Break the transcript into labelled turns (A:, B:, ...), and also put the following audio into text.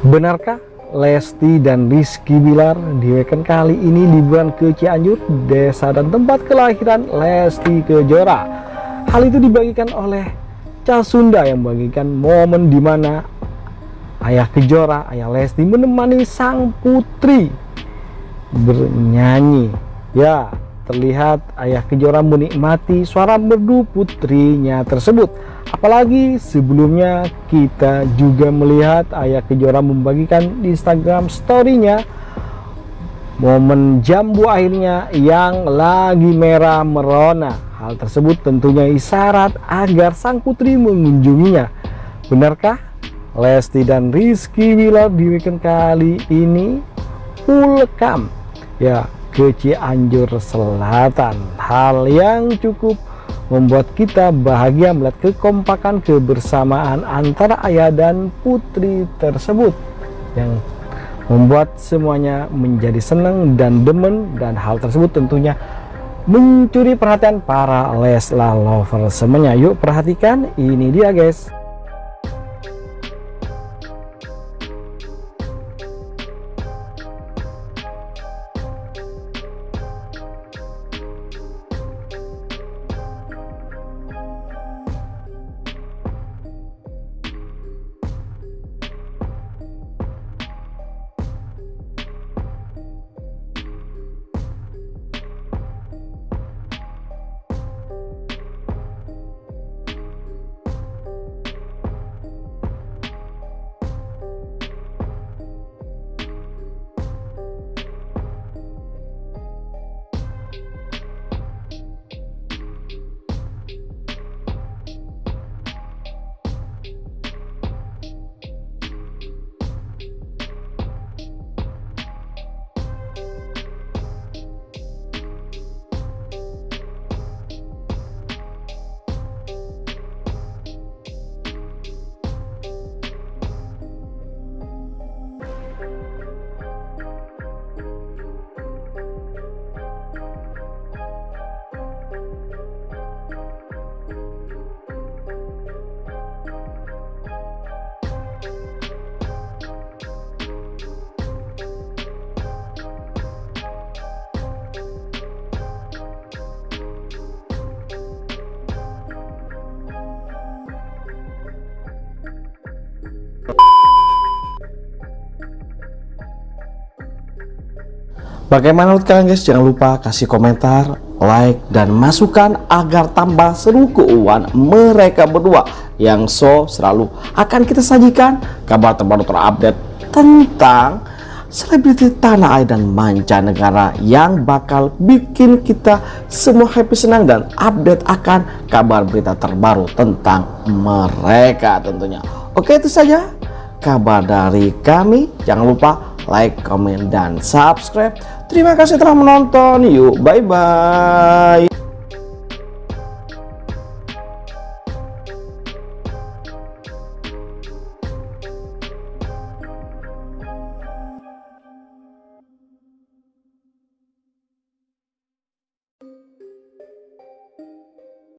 A: Benarkah Lesti dan Rizky Bilar di weekend kali ini liburan ke Cianjur, desa dan tempat kelahiran Lesti Kejora? Hal itu dibagikan oleh Ca Sunda yang membagikan momen di mana ayah Kejora, ayah Lesti menemani sang putri bernyanyi. Ya, terlihat ayah Kejora menikmati suara merdu putrinya tersebut. Apalagi sebelumnya kita juga melihat ayah Kejora membagikan di Instagram story-nya momen jambu akhirnya yang lagi merah merona. Hal tersebut tentunya isyarat agar sang putri mengunjunginya. Benarkah Lesti dan Rizky Bilar di weekend kali ini welcome ya ke Cianjur Selatan? Hal yang cukup membuat kita bahagia melihat kekompakan kebersamaan antara ayah dan putri tersebut yang membuat semuanya menjadi senang dan demen dan hal tersebut tentunya mencuri perhatian para Leslar lover semuanya yuk perhatikan ini dia guys Bagaimana menurut kalian guys? Jangan lupa kasih komentar, like, dan masukan agar tambah seru keuangan mereka berdua yang so selalu akan kita sajikan kabar terbaru terupdate tentang selebriti tanah air dan mancanegara yang bakal bikin kita semua happy senang dan update akan kabar berita terbaru tentang mereka tentunya. Oke itu saja kabar dari kami. Jangan lupa like, comment, dan subscribe. Terima kasih telah menonton. Yuk, bye-bye.